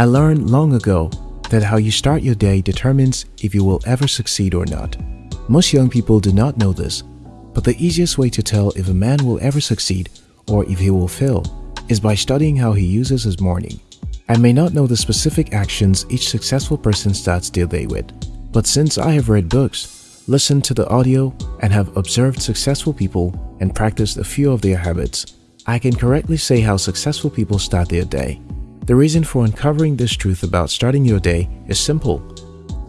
I learned long ago that how you start your day determines if you will ever succeed or not. Most young people do not know this, but the easiest way to tell if a man will ever succeed or if he will fail is by studying how he uses his morning. I may not know the specific actions each successful person starts their day with, but since I have read books, listened to the audio, and have observed successful people and practiced a few of their habits, I can correctly say how successful people start their day. The reason for uncovering this truth about starting your day is simple.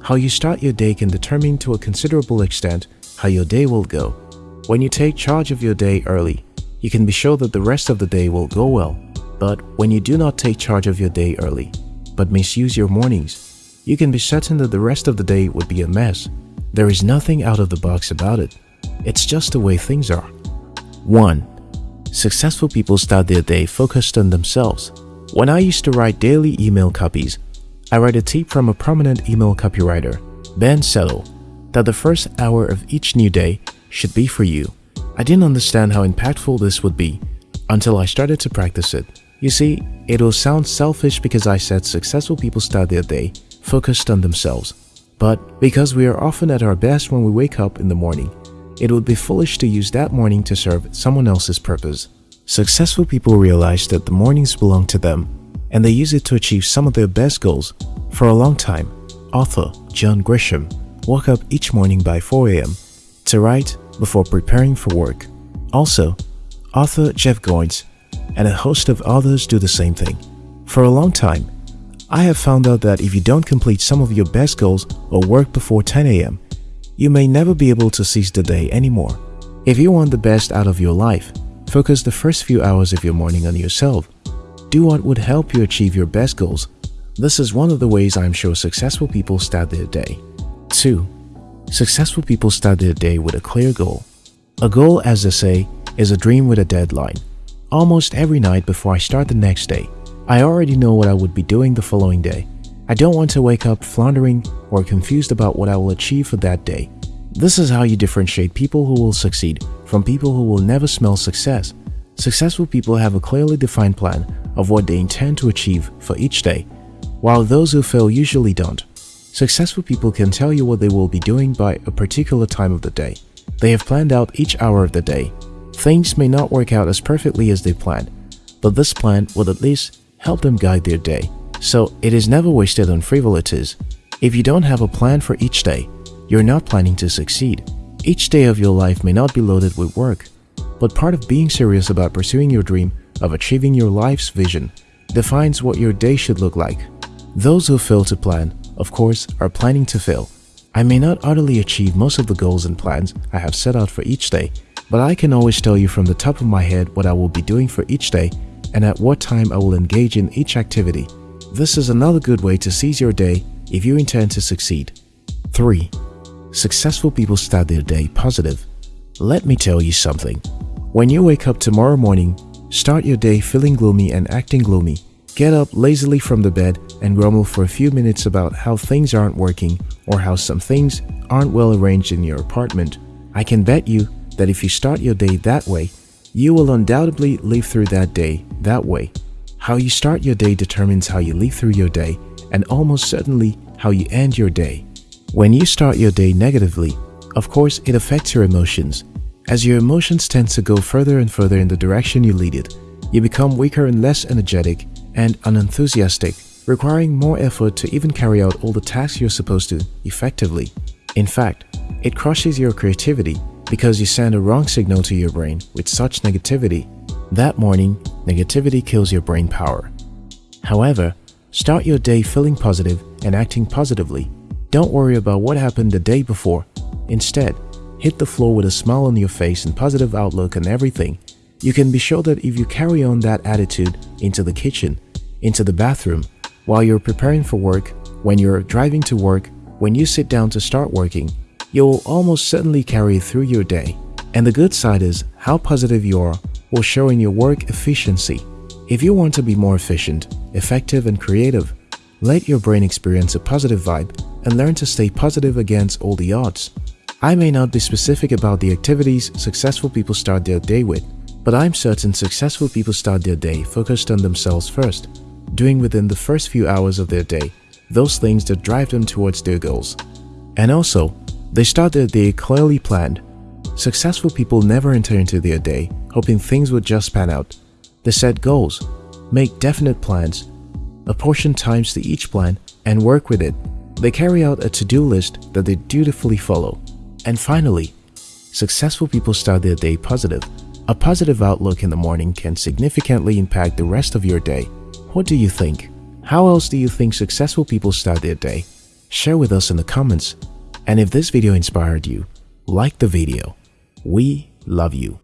How you start your day can determine to a considerable extent how your day will go. When you take charge of your day early, you can be sure that the rest of the day will go well. But when you do not take charge of your day early, but misuse your mornings, you can be certain that the rest of the day would be a mess. There is nothing out of the box about it. It's just the way things are. 1. Successful people start their day focused on themselves. When I used to write daily email copies, I read a tip from a prominent email copywriter, Ben Settle, that the first hour of each new day should be for you. I didn't understand how impactful this would be until I started to practice it. You see, it will sound selfish because I said successful people start their day focused on themselves. But because we are often at our best when we wake up in the morning, it would be foolish to use that morning to serve someone else's purpose. Successful people realize that the mornings belong to them and they use it to achieve some of their best goals. For a long time, author John Grisham woke up each morning by 4 a.m. to write before preparing for work. Also, author Jeff Goins and a host of others do the same thing. For a long time, I have found out that if you don't complete some of your best goals or work before 10 a.m., you may never be able to seize the day anymore. If you want the best out of your life, focus the first few hours of your morning on yourself. Do what would help you achieve your best goals. This is one of the ways I'm sure successful people start their day. 2. Successful people start their day with a clear goal. A goal, as they say, is a dream with a deadline. Almost every night before I start the next day, I already know what I would be doing the following day. I don't want to wake up floundering or confused about what I will achieve for that day. This is how you differentiate people who will succeed from people who will never smell success. Successful people have a clearly defined plan of what they intend to achieve for each day, while those who fail usually don't. Successful people can tell you what they will be doing by a particular time of the day. They have planned out each hour of the day Things may not work out as perfectly as they planned, but this plan will at least help them guide their day. So it is never wasted on frivolities. If you don't have a plan for each day, you're not planning to succeed. Each day of your life may not be loaded with work, but part of being serious about pursuing your dream of achieving your life's vision defines what your day should look like. Those who fail to plan, of course, are planning to fail. I may not utterly achieve most of the goals and plans I have set out for each day, but I can always tell you from the top of my head what I will be doing for each day and at what time I will engage in each activity. This is another good way to seize your day if you intend to succeed. 3. Successful people start their day positive. Let me tell you something. When you wake up tomorrow morning, start your day feeling gloomy and acting gloomy. Get up lazily from the bed and grumble for a few minutes about how things aren't working or how some things aren't well arranged in your apartment. I can bet you that if you start your day that way, you will undoubtedly live through that day that way. How you start your day determines how you live through your day and almost certainly how you end your day. When you start your day negatively, of course it affects your emotions. As your emotions tend to go further and further in the direction you lead it, you become weaker and less energetic and unenthusiastic, requiring more effort to even carry out all the tasks you're supposed to effectively. In fact, it crushes your creativity because you send a wrong signal to your brain with such negativity. That morning, negativity kills your brain power. However, start your day feeling positive and acting positively. Don't worry about what happened the day before. Instead, hit the floor with a smile on your face and positive outlook on everything. You can be sure that if you carry on that attitude into the kitchen, into the bathroom, while you're preparing for work, when you're driving to work, when you sit down to start working, you'll almost certainly carry it through your day. And the good side is how positive you are will show in your work efficiency. If you want to be more efficient, effective and creative, let your brain experience a positive vibe and learn to stay positive against all the odds. I may not be specific about the activities successful people start their day with, but I'm certain successful people start their day focused on themselves first. doing within the first few hours of their day those things that drive them towards their goals. And also, they start their day clearly planned. Successful people never enter into their day hoping things would just pan out. They set goals, make definite plans, apportion times to each plan, and work with it. They carry out a to-do list that they dutifully follow. And finally, successful people start their day positive. A positive outlook in the morning can significantly impact the rest of your day. What do you think? How else do you think successful people start their day? Share with us in the comments. And if this video inspired you, like the video. We love you.